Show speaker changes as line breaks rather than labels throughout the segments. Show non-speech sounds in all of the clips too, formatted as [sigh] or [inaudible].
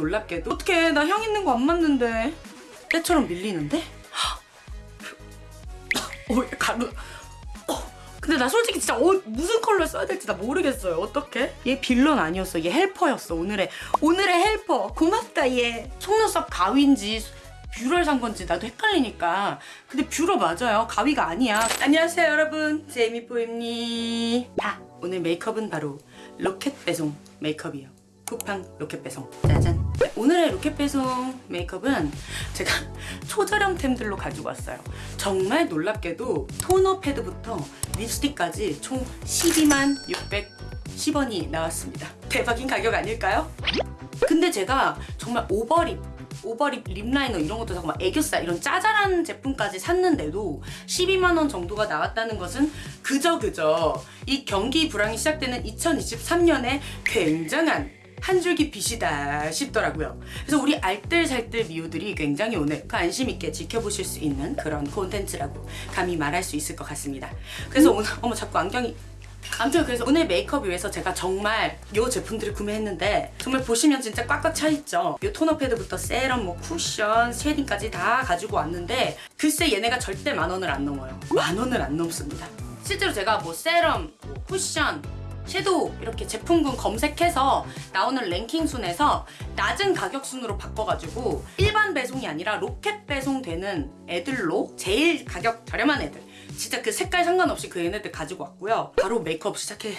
놀랍게도 어떡해 나 향 있는 거 안 맞는데? 때처럼 밀리는데? 어 가루. 어, 근데 나 솔직히 진짜 어, 무슨 컬러 써야 될지 나 모르겠어요. 어떡해? 얘 빌런 아니었어. 얘 helper였어 오늘의. 오늘의 helper. 고맙다 얘. 속눈썹 가위인지 뷰러를 산 건지 나도 헷갈리니까. 근데 뷰러 맞아요. 가위가 아니야. 안녕하세요 여러분. 제이미뽀입니다. 아, 오늘 메이크업은 바로 로켓 배송 메이크업이에요. 쿠팡 로켓 배송. 짜잔. 네, 오늘의 로켓 배송 메이크업은 제가 [laughs] 초저렴템들로 가지고 왔어요 정말 놀랍게도 토너 패드부터 립스틱까지 총 12만 610원이 나왔습니다 대박인 가격 아닐까요? 근데 제가 정말 overlip overlip lip liner 이런 것도 정말 애교살 이런 짜잘한 제품까지 샀는데도 12만원 정도가 나왔다는 것은 그저 그저 이 경기 불황이 시작되는 2023년에 굉장한 한 줄기 빛이다 싶더라고요. 그래서 우리 알뜰살뜰 미우들이 굉장히 오늘 그 안심 있게 지켜보실 수 있는 그런 콘텐츠라고 감히 말할 수 있을 것 같습니다. 그래서 오늘 어머 자꾸 안경이 아무튼 그래서 오늘 메이크업 위해서 제가 정말 이 제품들을 구매했는데 정말 보시면 진짜 꽉꽉 차있죠 이 토너 패드부터 세럼, 뭐 쿠션, 쉐딩까지 다 가지고 왔는데 글쎄 얘네가 절대 만 원을 안 넘어요 만 원을 안 넘습니다 실제로 제가 뭐 세럼, 뭐 쿠션, 섀도우 이렇게 제품군 검색해서 나오는 랭킹 순에서 낮은 가격 순으로 바꿔가지고 일반 배송이 아니라 로켓 배송되는 애들로 제일 가격 저렴한 애들. 진짜 그 색깔 상관없이 그 얘네들 가지고 왔고요. 바로 메이크업 시작해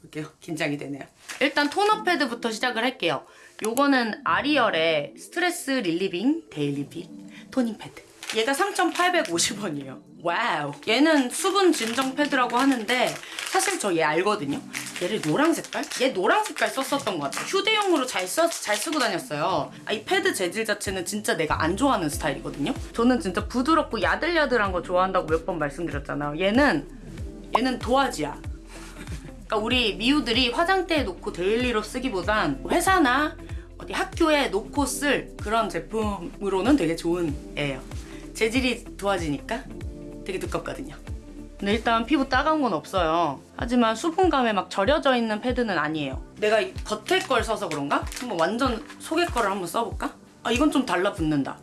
볼게요. 긴장이 되네요. 일단 토너 패드부터 시작을 할게요. 요거는 아리얼의 스트레스 relieving daily 빛 토닝 패드 얘가 3,850원이에요. wow. 얘는 수분 진정 패드라고 하는데 사실 저 얘 알거든요. 얘를 노랑 색깔? 얘 노랑 색깔 썼었던 것 같아요. 휴대용으로 잘, 써, 잘 쓰고 다녔어요. 아, 이 패드 재질 자체는 진짜 내가 안 좋아하는 스타일이거든요. 저는 진짜 부드럽고 야들야들한 거 좋아한다고 몇 번 말씀드렸잖아요. 얘는 얘는 도화지야. 그러니까 우리 미우들이 화장대에 놓고 daily로 쓰기보단 회사나 어디 학교에 놓고 쓸 그런 제품으로는 되게 좋은 애예요 재질이 도와지니까 되게 두껍거든요. 근데 일단 피부 따가운 건 없어요. 하지만 수분감에 막 절여져 있는 패드는 아니에요. 내가 이 겉에 걸 써서 그런가? 한번 완전 속에 거를 한번 써볼까? 아 이건 좀 달라붙는다.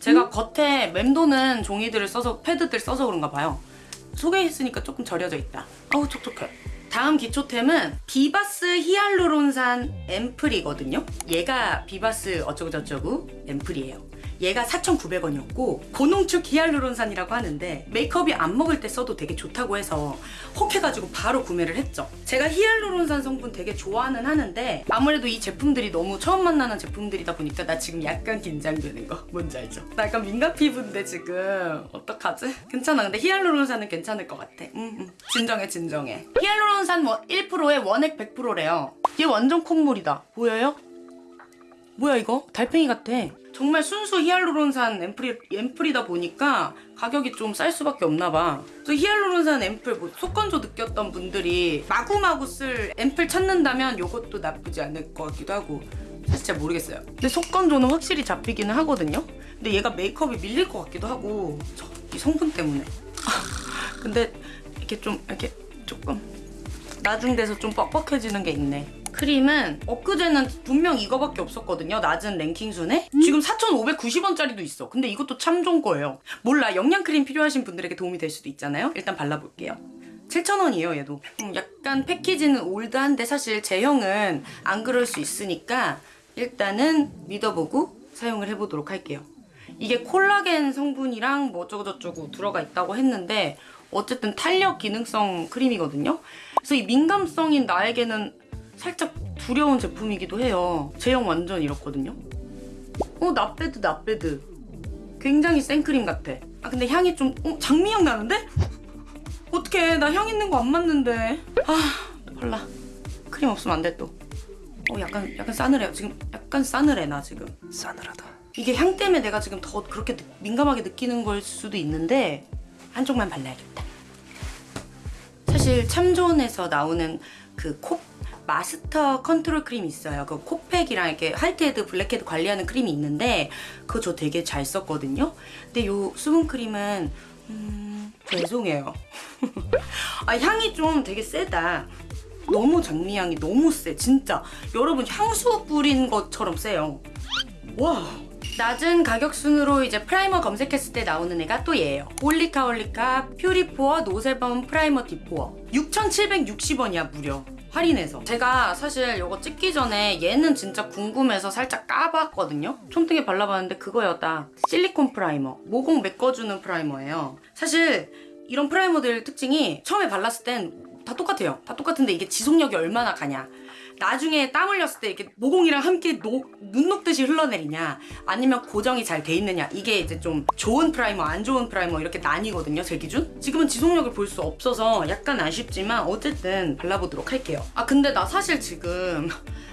제가 음? 겉에 맴도는 종이들을 써서 패드들 써서 그런가 봐요. 속에 있으니까 조금 절여져 있다. 아우 촉촉해. 다음 기초템은 비바스 히알루론산 앰플이거든요. 얘가 비바스 어쩌고저쩌고 앰플이에요. 얘가 4,900원이었고 고농축 히알루론산이라고 하는데 메이크업이 안 먹을 때 써도 되게 좋다고 해서 혹 해가지고 바로 구매를 했죠. 제가 히알루론산 성분 되게 좋아는 하는데 아무래도 이 제품들이 너무 처음 만나는 제품들이다 보니까 나 지금 약간 긴장되는 거 뭔지 알죠? 나 약간 민감 피부인데 지금 어떡하지? 괜찮아 근데 히알루론산은 괜찮을 것 같아. 음, 음. 진정해 진정해. 히알루론산 1%에 원액 100%래요. 얘 완전 콧물이다. 보여요? 뭐야 이거? 달팽이 같아. 정말 순수 히알루론산 앰플이, 앰플이다 보니까 가격이 좀 쌀 수밖에 없나 봐. 그래서 히알루론산 앰플 뭐 속건조 느꼈던 분들이 마구마구 쓸 앰플 찾는다면 이것도 나쁘지 않을 것 같기도 하고 사실 잘 모르겠어요. 근데 속건조는 확실히 잡히기는 하거든요. 근데 얘가 메이크업이 밀릴 것 같기도 하고 이 성분 때문에. [laughs] 근데 이렇게 좀 이렇게 조금 나중 돼서 좀 뻑뻑해지는 게 있네. 크림은 엊그제는 분명 이거밖에 없었거든요. 낮은 랭킹 순에. 지금 4,590원짜리도 있어. 근데 이것도 참 좋은 거예요. 몰라. 영양 크림 필요하신 분들에게 도움이 될 수도 있잖아요. 일단 발라볼게요. 7,000원이에요 얘도 음, 약간 패키지는 올드한데 사실 제형은 안 그럴 수 있으니까 일단은 믿어보고 사용을 해보도록 할게요 이게 콜라겐 성분이랑 뭐 어쩌고저쩌고 들어가 있다고 했는데 어쨌든 탄력 기능성 크림이거든요 그래서 이 민감성인 나에게는 살짝 두려운 제품이기도 해요. 제형 완전 이렇거든요. 어, 나빼드, 나빼드. 굉장히 생크림 같아. 아, 근데 향이 좀, 어, 장미향 나는데? 어떡해, 나 향 있는 거 안 맞는데. 아, 발라. 크림 없으면 안 돼, 또. 어, 약간, 약간 싸늘해요. 지금 약간 싸늘해, 나 지금.
싸늘하다.
이게 향 때문에 내가 지금 더 그렇게 민감하게 느끼는 걸 수도 있는데, 한쪽만 발라야겠다. 사실 참존에서 나오는 그코 마스터 컨트롤 크림이 있어요. 그 코팩이랑 이렇게 whitehead, blackhead 관리하는 크림이 있는데 그거 저 되게 잘 썼거든요. 근데 요 수분 크림은 음... 죄송해요. [laughs] 아 향이 좀 되게 세다. 너무 장미향이 너무 세 진짜 여러분 향수 뿌린 것처럼 세요 wow. 낮은 가격 순으로 이제 primer 검색했을 때 나오는 애가 또 얘예요. 올리카 올리카 퓨리포어 no sebum primer 디포어. 6,760원이야 무려. 할인해서. 제가 사실 이거 찍기 전에 얘는 진짜 궁금해서 살짝 까봤거든요. 손등에 발라봤는데 딱 실리콘 primer. 모공 메꿔주는 primer예요. 사실 이런 primer들 특징이 처음에 발랐을 땐 다 똑같아요. 다 똑같은데 이게 지속력이 얼마나 가냐 나중에 땀 흘렸을 때 이렇게 모공이랑 함께 녹, 눈 녹듯이 흘러내리냐 아니면 고정이 잘 돼 있느냐 이게 이제 좀 좋은 primer 안 좋은 primer 이렇게 나뉘거든요 제 기준? 지금은 지속력을 볼 수 없어서 약간 아쉽지만 어쨌든 발라보도록 할게요. 아 근데 나 사실 지금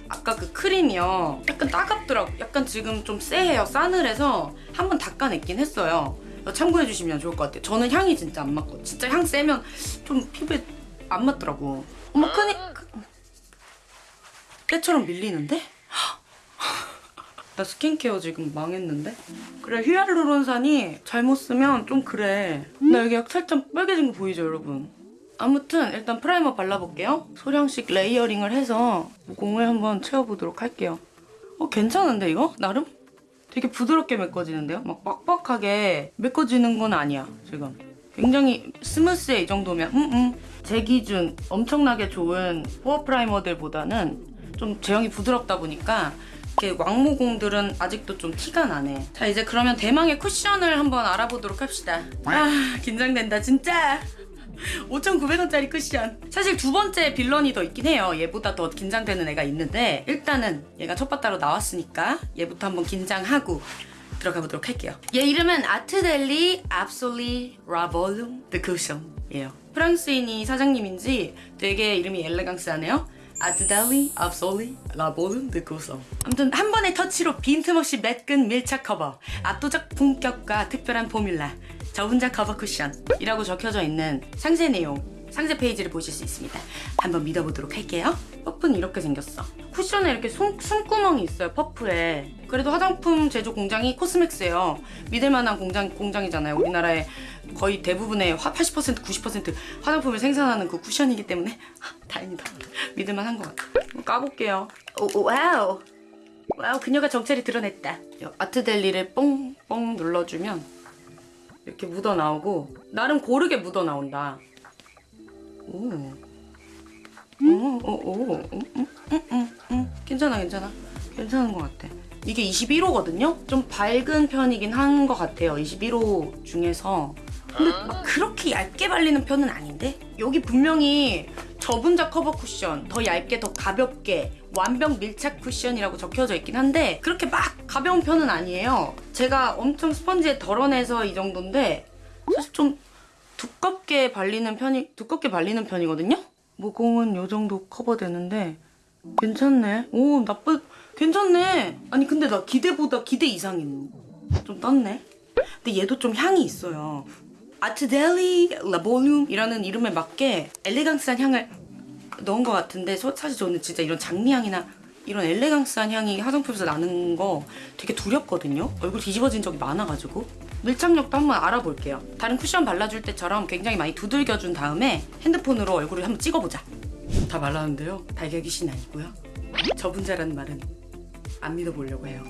아까 그 크림이요 약간 따갑더라고. 약간 지금 좀 쎄해요. 싸늘해서 한번 닦아냈긴 했어요. 참고해 주시면 좋을 것 같아요. 저는 향이 진짜 안 맞고. 진짜 향 세면 좀 피부에 안 맞더라고. 어머 크림 때처럼 밀리는데? 나 스킨케어 지금 망했는데? 그래 히알루론산이 잘못 쓰면 좀 그래 나 여기 약 살짝 빨개진 거 보이죠 여러분? 아무튼 일단 primer 발라볼게요 소량씩 layering을 해서 모공을 한번 채워보도록 할게요 어 괜찮은데 이거? 나름? 되게 부드럽게 메꿔지는데요? 막 빡빡하게 메꿔지는 건 아니야 지금 굉장히 스무스해 이 정도면 음, 음. 제 기준 엄청나게 좋은 포어 프라이머들보다는 좀 제형이 부드럽다 보니까 이렇게 왕모공들은 아직도 좀 티가 나네. 자 이제 그러면 대망의 쿠션을 한번 알아보도록 합시다. 아 긴장된다 진짜. [laughs] 5,900원짜리 쿠션. 사실 두 번째 빌런이 더 있긴 해요. 얘보다 더 긴장되는 애가 있는데 일단은 얘가 첫 바따로 나왔으니까 얘부터 한번 긴장하고 들어가 보도록 할게요. 얘 이름은 아트델리 압솔리 라볼룸 드 쿠션이에요. 프랑스인이 사장님인지 되게 이름이 엘레강스하네요 아트델리 압솔리 드 쿠션 아무튼 한 번의 터치로 빈틈없이 매끈 밀착 커버. 압도적 품격과 특별한 formula. 저 혼자 커버 쿠션이라고 적혀져 있는 상세 내용 상세 페이지를 보실 수 있습니다. 한번 믿어보도록 할게요. 퍼프는 이렇게 생겼어. 쿠션에 이렇게 손, 숨구멍이 있어요, 퍼프에. 그래도 화장품 제조 공장이 코스맥스예요. 믿을만한 공장, 공장이잖아요. 우리나라의 거의 대부분의 80% 90% 화장품을 생산하는 그 쿠션이기 때문에 아, 다행이다. 믿을만한 것 같아. 한번 까볼게요. 오, 오, 와우. 와우, 그녀가 정체를 드러냈다. 이 아트델리를 뽕뽕 눌러주면 이렇게 묻어 나오고 나름 고르게 묻어 나온다. 오. 오, 오, 오, 음, 음, 음, 음, 음. 괜찮아, 괜찮아. 괜찮은 것 같아. 이게 21호거든요? 좀 밝은 편이긴 한 것 같아요. 21호 중에서. 근데 막 그렇게 얇게 발리는 편은 아닌데? 여기 분명히 저분자 커버 쿠션, 더 얇게, 더 가볍게, 완벽 밀착 쿠션이라고 적혀져 있긴 한데 그렇게 막 가벼운 편은 아니에요. 제가 엄청 스펀지에 덜어내서 이 정도인데 사실 좀 두껍게 발리는 편이 두껍게 발리는 편이거든요. 모공은 요 정도 커버되는데 괜찮네. 오 나쁘 괜찮네. 아니 근데 나 기대보다 기대 이상인 좀 떴네. 근데 얘도 좀 향이 있어요. 아트델리 라볼륨이라는 이름에 맞게 엘레강스한 향을 넣은 것 같은데 소- 사실 저는 진짜 이런 장미향이나 이런 엘레강스한 향이 화장품에서 나는 거 되게 두렵거든요. 얼굴 뒤집어진 적이 많아가지고 밀착력도 한번 알아볼게요. 다른 쿠션 발라줄 때처럼 굉장히 많이 두들겨준 다음에 핸드폰으로 얼굴을 한번 찍어보자. 다 말랐는데요. 달걀 귀신 아니고요. 저분자라는 말은 안 믿어보려고 해요.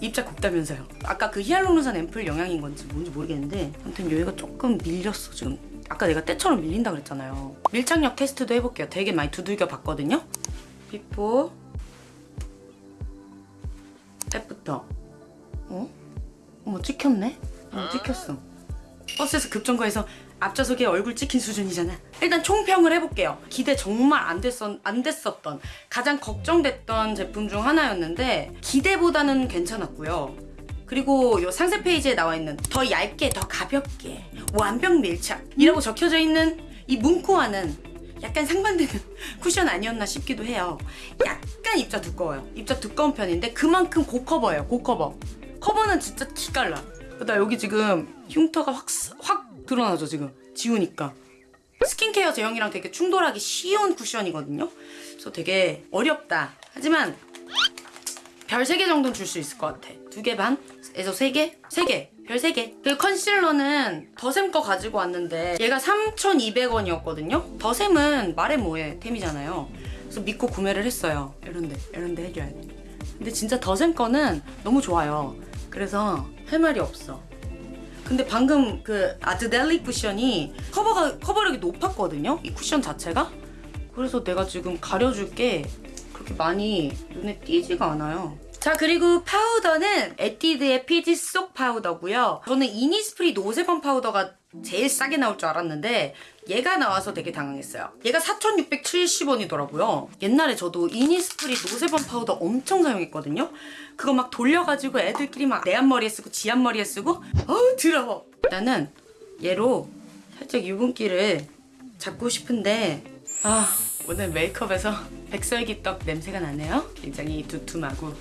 입자 곱다면서요. 아까 그 히알루론산 앰플 영향인 건지 뭔지 모르겠는데 아무튼 여기가 조금 밀렸어 지금. 아까 내가 때처럼 밀린다 그랬잖아요. 밀착력 테스트도 해볼게요. 되게 많이 두들겨 봤거든요. before after 어? 어머 찍혔네? 어 찍혔어. 버스에서 급정거해서 앞좌석에 얼굴 찍힌 수준이잖아. 일단 총평을 해볼게요. 기대 정말 안, 됐었, 안 됐었던 가장 걱정됐던 제품 중 하나였는데 기대보다는 괜찮았고요. 그리고 요 상세 페이지에 나와 있는 더 얇게 더 가볍게 완벽 밀착 이라고 적혀져 있는 이 문구와는 약간 상반되는 [laughs] 쿠션 아니었나 싶기도 해요. 약간 입자 두꺼워요. 입자 두꺼운 편인데 그만큼 고커버예요. 고커버. 커버는 진짜 기깔나. 나 여기 지금 흉터가 확, 확 드러나죠 지금 지우니까. 스킨케어 제형이랑 되게 충돌하기 쉬운 쿠션이거든요. 그래서 되게 어렵다. 하지만 별 3개 정도는 줄 수 있을 것 같아. 2개 반에서 3개? 3개. 별 3개. 그리고 컨실러는 더샘 거 가지고 왔는데 얘가 3,200원이었거든요. 더샘은 말해 뭐해 템이잖아요. 그래서 믿고 구매를 했어요. 이런데 이런데 해줘야 돼. 근데 진짜 더샘 거는 너무 좋아요. 그래서 할 말이 없어. 근데 방금 그 아드델리 쿠션이 커버가 커버력이 높았거든요. 이 쿠션 자체가. 그래서 내가 지금 가려줄 게 그렇게 많이 눈에 띄지가 않아요. 자 그리고 파우더는 에뛰드의 피지 속 파우더고요. 저는 이니스프리 노세범 파우더가 제일 싸게 나올 줄 알았는데 얘가 나와서 되게 당황했어요. 얘가 4,670원이더라고요. 옛날에 저도 이니스프리 노세범 파우더 엄청 사용했거든요. 그거 막 돌려가지고 애들끼리 막 내 앞머리에 쓰고 지 앞머리에 쓰고 어우 더러워. 나는 얘로 살짝 유분기를 잡고 싶은데 아 오늘 메이크업에서 [laughs] 백설기떡 냄새가 나네요. 굉장히 두툼하고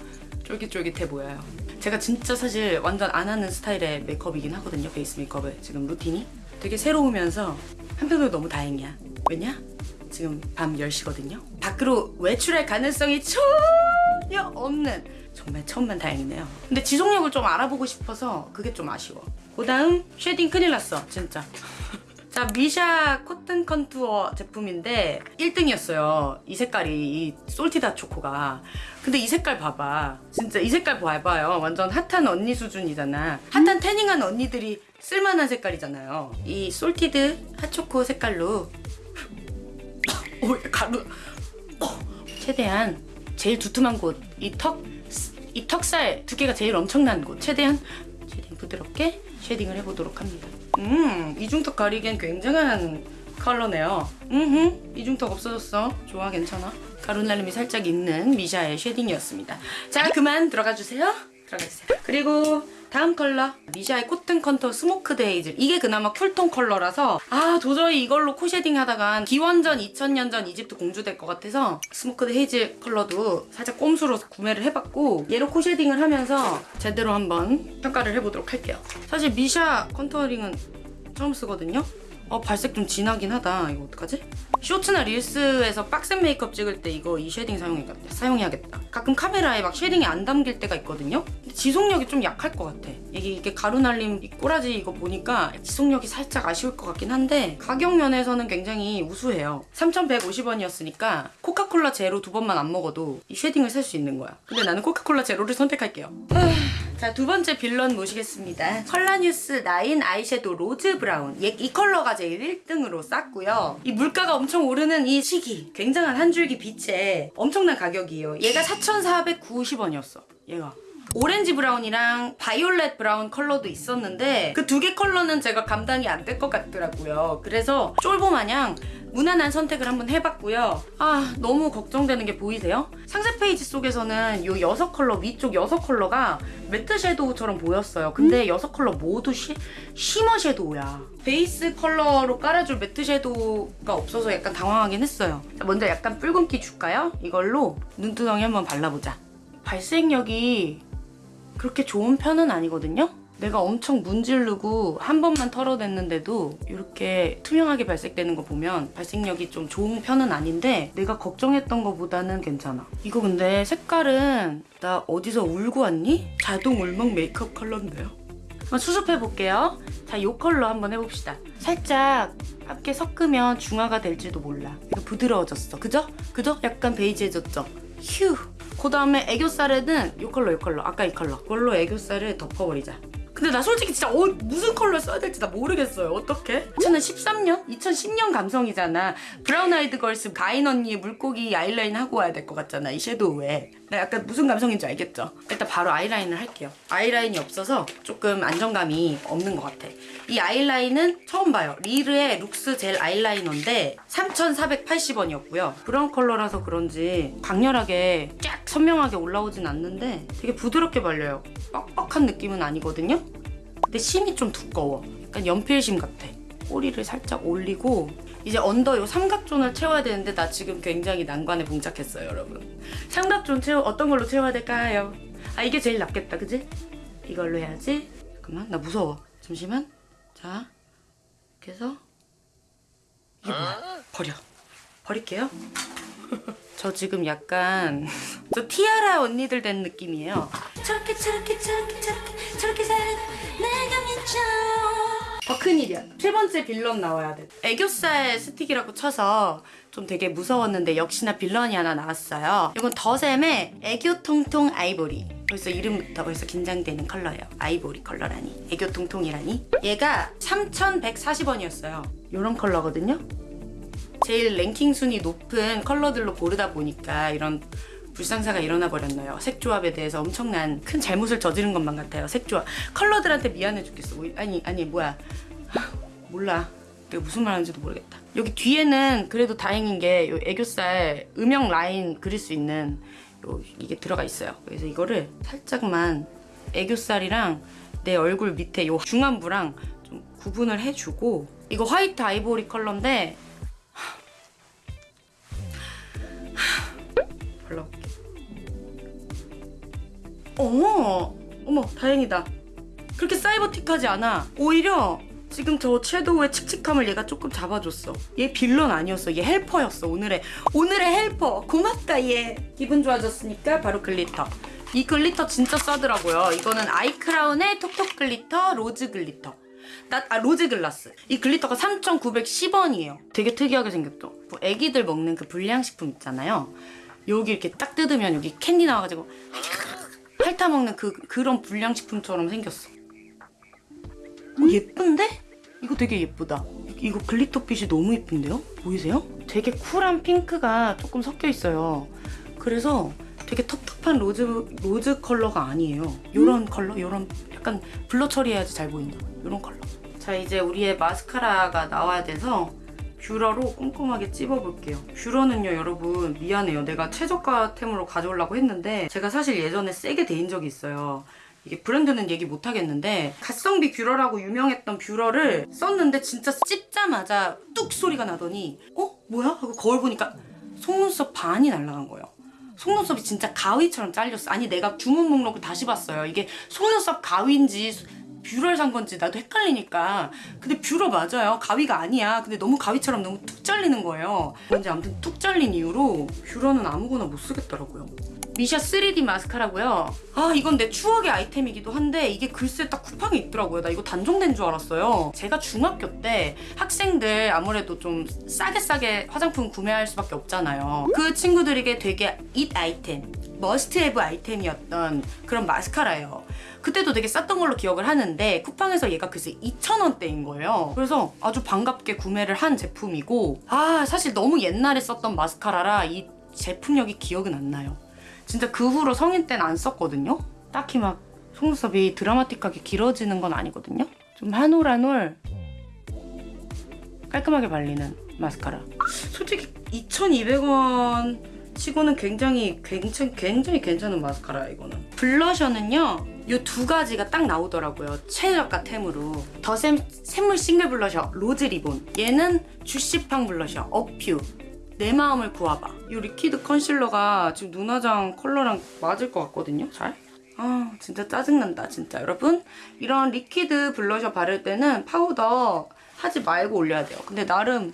쫄깃쫄깃해 보여요. 제가 진짜 사실 완전 안 하는 스타일의 메이크업이긴 하거든요. 베이스 메이크업을 지금 루틴이 되게 새로우면서 한편으로 너무 다행이야. 왜냐? 지금 밤 10시거든요. 밖으로 외출할 가능성이 전혀 없는 정말 천만 다행이네요. 근데 지속력을 좀 알아보고 싶어서 그게 좀 아쉬워. 그 다음 쉐딩 큰일 났어 진짜. 자 미샤 Cotton Contour 제품인데 1등이었어요. 이 색깔이 이 Salted 초코가. 근데 이 색깔 봐봐. 진짜 이 색깔 봐봐요. 완전 핫한 언니 수준이잖아. 핫한 태닝한 언니들이 쓸만한 색깔이잖아요. 이 Salted 핫초코 색깔로 오 [laughs] 가루. 어, 최대한 제일 두툼한 곳. 이 턱 이 턱살 두께가 제일 엄청난 곳. 최대한 쉐딩 부드럽게 쉐딩을 해보도록 합니다. 음 이중턱 가리기엔 굉장한 컬러네요. 음 이중턱 없어졌어. 좋아 괜찮아. 가루날림이 살짝 있는 미샤의 쉐딩이었습니다. 자 그만 들어가 주세요. 들어가 주세요. 그리고 다음 컬러. 미샤의 Cotton Contour Smoke Hazel. 이게 그나마 쿨톤 컬러라서 아 도저히 이걸로 코 쉐딩 하다간 기원전 2000년 전 이집트 공주 될 것 같아서 Smoke Hazel 컬러도 살짝 꼼수로 구매를 해봤고 얘로 코 쉐딩을 하면서 제대로 한번 평가를 해보도록 할게요. 사실 미샤 contouring은 처음 쓰거든요 어 발색 좀 진하긴 하다. 이거 어떡하지? 쇼츠나 릴스에서 빡센 메이크업 찍을 때 이거 이 쉐딩 사용해야겠다, 사용해야겠다. 가끔 카메라에 막 쉐딩이 안 담길 때가 있거든요? 근데 지속력이 좀 약할 것 같아. 이게, 이게 가루날림 이 꼬라지 이거 보니까 지속력이 살짝 아쉬울 것 같긴 한데 가격 면에서는 굉장히 우수해요. 3,150원이었으니까 코카콜라 제로 두 번만 안 먹어도 이 쉐딩을 살 수 있는 거야. 근데 나는 코카콜라 제로를 선택할게요 자, 두 번째 빌런 모시겠습니다. 컬러뉴스 9 아이섀도우 rose brown. 얘, 이 컬러가 제일 1등으로 쌌고요. 이 물가가 엄청 오르는 이 시기. 굉장한 한 줄기 빛에 엄청난 가격이에요. 얘가 4,490원이었어. 얘가. orange brown이랑 violet brown 컬러도 있었는데 그 두 개 컬러는 제가 감당이 안 될 것 같더라고요. 그래서 쫄보 마냥 무난한 선택을 한번 해봤고요. 아 너무 걱정되는 게 보이세요? 상세 페이지 속에서는 이 여섯 컬러 위쪽 여섯 컬러가 매트 섀도우처럼 보였어요. 근데 여섯 컬러 모두 시, shimmer 섀도우야. 베이스 컬러로 깔아줄 매트 섀도우가 없어서 약간 당황하긴 했어요. 자, 먼저 약간 붉은기 줄까요? 이걸로 눈두덩이 한번 발라보자. 발색력이 그렇게 좋은 편은 아니거든요? 내가 엄청 문지르고 한 번만 털어냈는데도 이렇게 투명하게 발색되는 거 보면 발색력이 좀 좋은 편은 아닌데 내가 걱정했던 것보다는 괜찮아. 이거 근데 색깔은 나 어디서 울고 왔니? 자동 울먹 메이크업 컬러인데요. 한번 수습해 볼게요. 자, 이 컬러 한번 해봅시다. 살짝 함께 섞으면 중화가 될지도 몰라. 부드러워졌어. 그죠? 그죠? 약간 베이지해졌죠? 휴. 그 다음에 애교살에는 이 컬러, 이 컬러. 아까 이 컬러. 그걸로 애교살을 덮어버리자. 근데 나 솔직히 진짜 어, 무슨 컬러 써야 될지 나 모르겠어요. 어떡해? 2013년? 2010년 감성이잖아. 브라운 아이드 걸스 가인 언니 물고기 아이라인 하고 와야 될 것 같잖아. 이 섀도우에. 나 약간 무슨 감성인지 알겠죠? 일단 바로 아이라인을 할게요. 아이라인이 없어서 조금 안정감이 없는 것 같아. 이 아이라인은 처음 봐요. 리르의 룩스 젤 아이라이너인데 3,480원이었고요. 브라운 컬러라서 그런지 강렬하게 쫙 선명하게 올라오진 않는데 되게 부드럽게 발려요. 뻑뻑한 느낌은 아니거든요? 근데 심이 좀 두꺼워. 약간 연필심 같아. 꼬리를 살짝 올리고 이제 언더 요 삼각존을 채워야 되는데 나 지금 굉장히 난관에 봉착했어요, 여러분. 삼각존 채워 어떤 걸로 채워야 될까요? 아 이게 제일 낫겠다, 그지? 이걸로 해야지. 잠깐만, 나 무서워. 잠시만. 자, 이렇게 해서 이게 뭐야? 버려. 버릴게요. [laughs] 저 지금 약간 [laughs] 저 티아라 언니들 된 느낌이에요. 저렇게 저렇게 저렇게 저렇게 저렇게 살아 내가 미쳐 더 큰일이야. 세 번째 빌런 나와야 돼. 애교살 스틱이라고 쳐서 좀 되게 무서웠는데 역시나 빌런이 하나 나왔어요. 이건 더샘의 애교 통통 아이보리. 벌써 이름부터 벌써 긴장되는 컬러예요. 아이보리 컬러라니. 애교 통통이라니. 얘가 3,140원이었어요. 이런 컬러거든요. 제일 랭킹 순위 높은 컬러들로 고르다 보니까 이런 불상사가 일어나 버렸나요? 색조합에 대해서 엄청난 큰 잘못을 저지른 것만 같아요. 색조합. 컬러들한테 미안해 죽겠어. 뭐, 아니 아니 뭐야. 하, 몰라. 내가 무슨 말 하는지도 모르겠다. 여기 뒤에는 그래도 다행인 게요 애교살 음영 라인 그릴 수 있는 요 이게 들어가 있어요. 그래서 이거를 살짝만 애교살이랑 내 얼굴 밑에 요 중안부랑 좀 구분을 해주고 이거 화이트 아이보리 컬러인데 어머, 어머, 다행이다. 그렇게 사이버틱하지 않아. 오히려 지금 저 섀도우의 칙칙함을 얘가 조금 잡아줬어. 얘 빌런 아니었어. 얘 helper였어. 오늘의 오늘의 helper. 고맙다 얘. 기분 좋아졌으니까 바로 글리터. 이 글리터 진짜 싸더라고요. 이거는 아이크라운의 톡톡 글리터 로즈 글리터. 나, 아, 로즈 글라스. 이 글리터가 3,910원이에요. 되게 특이하게 생겼죠? 뭐 애기들 먹는 그 불량식품 있잖아요. 여기 이렇게 딱 뜯으면 여기 캔디 나와가지고 핥아 먹는 그, 그런 불량식품처럼 생겼어. 어, 예쁜데? 이거 되게 예쁘다. 이거 글리터빛이 너무 예쁜데요? 보이세요? 되게 쿨한 핑크가 조금 섞여 있어요. 그래서 되게 텁텁한 로즈 로즈 컬러가 아니에요. 요런 컬러, 요런 약간 blur 처리해야지 잘 보인다. 요런 컬러. 자 이제 우리의 마스카라가 나와야 돼서 뷰러로 꼼꼼하게 찝어볼게요. 뷰러는요 여러분 미안해요. 내가 최저가템으로 가져오려고 했는데 제가 사실 예전에 세게 데인 적이 있어요. 이게 브랜드는 얘기 못 하겠는데 가성비 뷰러라고 유명했던 뷰러를 썼는데 진짜 찝자마자 뚝 소리가 나더니 어? 뭐야? 하고 거울 보니까 속눈썹 반이 날아간 거예요. 속눈썹이 진짜 가위처럼 잘렸어. 아니 내가 주문 목록을 다시 봤어요. 이게 속눈썹 가위인지 뷰러를 산 건지 나도 헷갈리니까. 근데 뷰러 맞아요. 가위가 아니야. 근데 너무 가위처럼 너무 툭 잘리는 거예요. 근데 아무튼 툭 잘린 이후로 뷰러는 아무거나 못 쓰겠더라고요. 미샤 3D 마스카라고요. 아 이건 내 추억의 아이템이기도 한데 이게 글쎄 딱 쿠팡에 있더라고요. 나 이거 단종된 줄 알았어요. 제가 중학교 때 학생들 아무래도 좀 싸게 싸게 화장품 구매할 수밖에 없잖아요. 그 친구들에게 되게 잇 아이템 must have 아이템이었던 그런 마스카라예요 그때도 되게 쌌던 걸로 기억을 하는데 쿠팡에서 얘가 글쎄 2,000원대인 거예요. 그래서 아주 반갑게 구매를 한 제품이고 아 사실 너무 옛날에 썼던 마스카라라 이 제품력이 기억은 안 나요. 진짜 그 후로 성인 때는 안 썼거든요. 딱히 막 속눈썹이 드라마틱하게 길어지는 건 아니거든요. 좀 한 올 한 올 깔끔하게 발리는 마스카라. 솔직히 2,200원 치고는 굉장히 굉장히 굉장히 괜찮은 마스카라 이거는. 블러셔는요. 이 두 가지가 딱 나오더라고요. 최저가 템으로. 더샘 샘물 싱글 블러셔 로즈 리본. 얘는 주시팡 블러셔 어퓨. 내 마음을 구아바. 이 리퀴드 컨실러가 지금 눈화장 컬러랑 맞을 것 같거든요. 잘. 아 진짜 짜증난다 진짜 여러분. 이런 리퀴드 블러셔 바를 때는 파우더 하지 말고 올려야 돼요. 근데 나름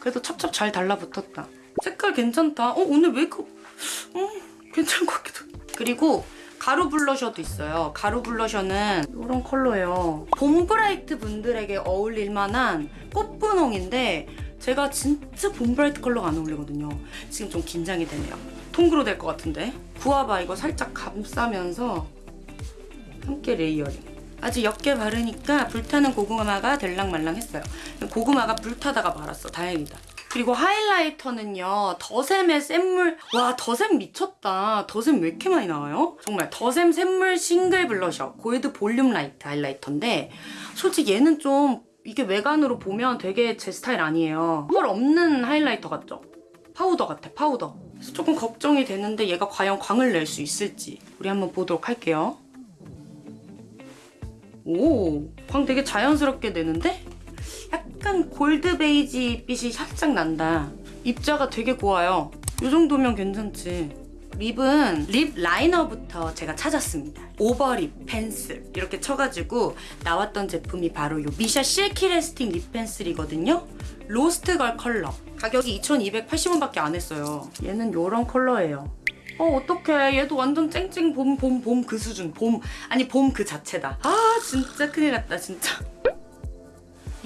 그래도 찹찹 잘 달라붙었다. 색깔 괜찮다. 어 오늘 메이크업 음 괜찮은 것 같기도. 그리고 가루 블러셔도 있어요. 가루 블러셔는 이런 컬러예요. 봄 브라이트 분들에게 어울릴 만한 꽃분홍인데 제가 진짜 봄 브라이트 컬러가 안 어울리거든요. 지금 좀 긴장이 되네요. 톤그로 될 것 같은데. 구아바 이거 살짝 감싸면서 함께 layering. 아주 옅게 바르니까 불타는 고구마가 될랑말랑했어요. 고구마가 불타다가 말았어. 다행이다. 그리고 하이라이터는요. 더샘의 샘물 와 더샘 미쳤다. 더샘 왜 이렇게 많이 나와요? 정말 더샘 샘물 싱글 블러셔 골드 볼륨 라이트 하이라이터인데 솔직히 얘는 좀 이게 외관으로 보면 되게 제 스타일 아니에요. 펄 없는 하이라이터 같죠? 파우더 같아 파우더. 그래서 조금 걱정이 되는데 얘가 과연 광을 낼 수 있을지 우리 한번 보도록 할게요. 오, 광 되게 자연스럽게 내는데? 약간 골드 베이지 빛이 살짝 난다. 입자가 되게 고와요. 이 정도면 괜찮지. 립은 립 라이너부터 제가 찾았습니다. 오버립 펜슬 이렇게 쳐가지고 나왔던 제품이 바로 이 미샤 실키 레스팅 립 펜슬이거든요. 로스트걸 컬러. 가격이 2,280원밖에 안 했어요. 얘는 이런 컬러예요. 어 어떡해 얘도 완전 쨍쨍 봄 봄 봄 그 수준 봄 아니 봄 그 자체다 아 진짜 큰일 났다 진짜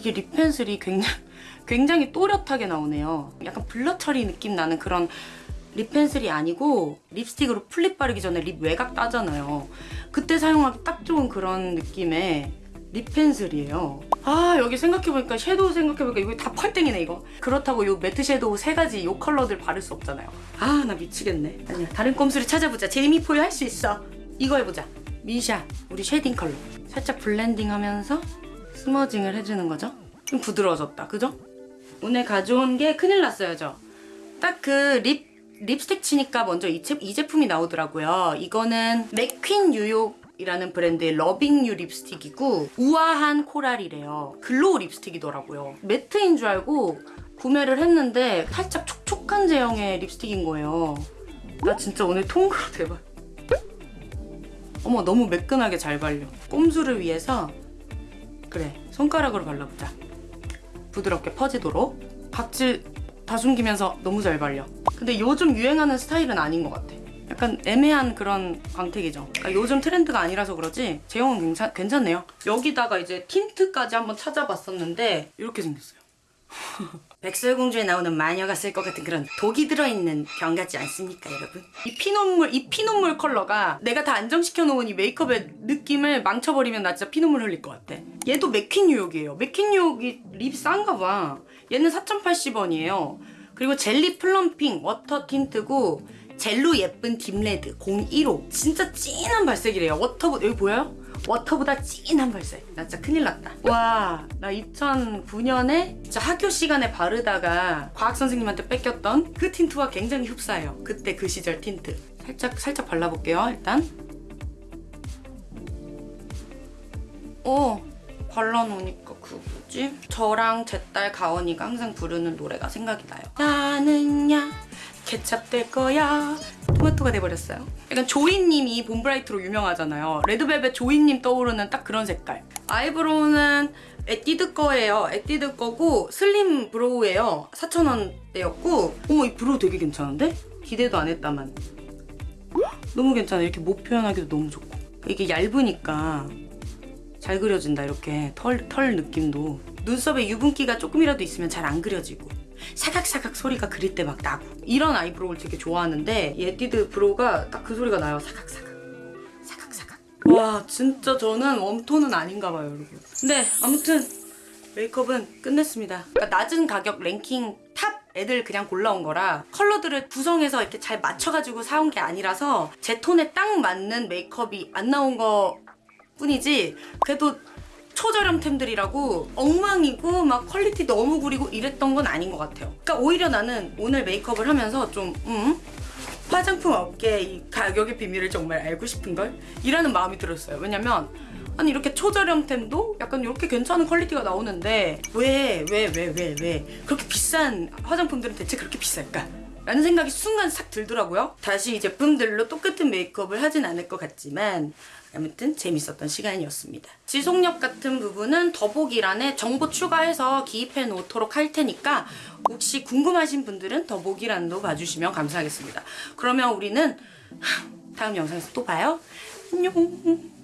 이게 립 펜슬이 굉장히 [laughs] 굉장히 또렷하게 나오네요. 약간 blur 처리 느낌 나는 그런 립 펜슬이 아니고 립스틱으로 풀립 바르기 전에 립 외곽 따잖아요. 그때 사용하기 딱 좋은 그런 느낌의 립 펜슬이에요. 아 여기 생각해보니까 섀도우 생각해보니까 이거 다 펄땡이네 이거. 그렇다고 이 매트 섀도우 세 가지 이 컬러들 바를 수 없잖아요. 아 나 미치겠네. 아니야 다른 꼼수를 찾아보자. 제이미 포유 할 수 있어. 이거 해보자. 미샤 우리 쉐딩 컬러. 살짝 블렌딩하면서 smudging을 해주는 거죠. 좀 부드러워졌다. 그죠? 오늘 가져온 게 큰일 났어요죠. 딱그 립 립스틱 치니까 먼저 이, 제, 이 제품이 나오더라고요. 이거는 맥퀸 뉴욕 이라는 브랜드의 러빙 유 립스틱이고 우아한 코랄이래요. glow 립스틱이더라고요. 매트인 줄 알고 구매를 했는데 살짝 촉촉한 제형의 립스틱인 거예요. 나 진짜 오늘 통으로 [laughs] 대박. 어머 너무 매끈하게 잘 발려. 꼼수를 위해서 그래 손가락으로 발라보자. 부드럽게 퍼지도록 각질 다 숨기면서 너무 잘 발려. 근데 요즘 유행하는 스타일은 아닌 것 같아. 약간 애매한 그런 광택이죠. 그러니까 요즘 트렌드가 아니라서 그러지 제형은 괜찮, 괜찮네요. 여기다가 이제 틴트까지 한번 찾아봤었는데 이렇게 생겼어요. [laughs] 백설공주에 나오는 마녀가 쓸 것 같은 그런 독이 들어있는 병 같지 않습니까 여러분? 이 피눈물 이 피눈물 컬러가 내가 다 안정시켜 놓은 이 메이크업의 느낌을 망쳐버리면 나 진짜 피눈물 흘릴 것 같아. 얘도 맥퀸 뉴욕이에요. 맥퀸 뉴욕이 lip 싼가 봐. 얘는 4,080원이에요. 그리고 젤리 plumping water 틴트고 젤로 예쁜 deep red 015 진짜 진한 발색이래요. 워터보 여기 보여요? 워터보다 진한 발색. 나 진짜 큰일 났다. 와, 나 2009년에 진짜 학교 시간에 바르다가 과학 선생님한테 뺏겼던 그 틴트와 굉장히 흡사해요. 그때 그 시절 틴트. 살짝 살짝 발라볼게요. 일단. 어, 발라놓으니까 그 뭐지? 저랑 제 딸 가원이가 항상 부르는 노래가 생각이 나요. 나는야 케찹 될 거야. 토마토가 돼버렸어요. 약간 조이님이 봄 bright로 유명하잖아요. 레드벨벳 조이님 떠오르는 딱 그런 색깔. eyebrow는 에뛰드 거예요. 에뛰드 거고 slim brow예요. 4,000원대였고 어머 이 brow 되게 괜찮은데? 기대도 안 했다만. 너무 괜찮아. 이렇게 모 표현하기도 너무 좋고. 이게 얇으니까 잘 그려진다 이렇게 털, 털 느낌도 눈썹에 유분기가 조금이라도 있으면 잘 안 그려지고 사각사각 소리가 그릴 때 막 나고. 이런 eyebrow를 되게 좋아하는데 에뛰드 brow가 딱 그 소리가 나요. 사각사각. 사각사각. 와 진짜 저는 warm tone은 아닌가 봐요 여러분. 근데 아무튼 메이크업은 끝냈습니다. 그러니까 낮은 가격 랭킹 top 애들 그냥 골라온 거라 컬러들을 구성해서 이렇게 잘 맞춰가지고 사온 게 아니라서 제 톤에 딱 맞는 메이크업이 안 나온 거 뿐이지 그래도 초저렴템들이라고 엉망이고 막 quality 너무 구리고 이랬던 건 아닌 것 같아요. 그러니까 오히려 나는 오늘 메이크업을 하면서 좀 음? 화장품 업계 이 가격의 비밀을 정말 알고 싶은걸? 이라는 마음이 들었어요. 왜냐면 아니 이렇게 초저렴템도 약간 이렇게 괜찮은 quality가 나오는데 왜 왜 왜 왜 왜 그렇게 비싼 화장품들은 대체 그렇게 비쌀까? 라는 생각이 순간 싹 들더라고요. 다시 이 제품들로 똑같은 메이크업을 하진 않을 것 같지만 아무튼 재밌었던 시간이었습니다. 지속력 같은 부분은 더보기란에 정보 추가해서 기입해 놓도록 할 테니까 혹시 궁금하신 분들은 더보기란도 봐주시면 감사하겠습니다. 그러면 우리는 다음 영상에서 또 봐요. 안녕.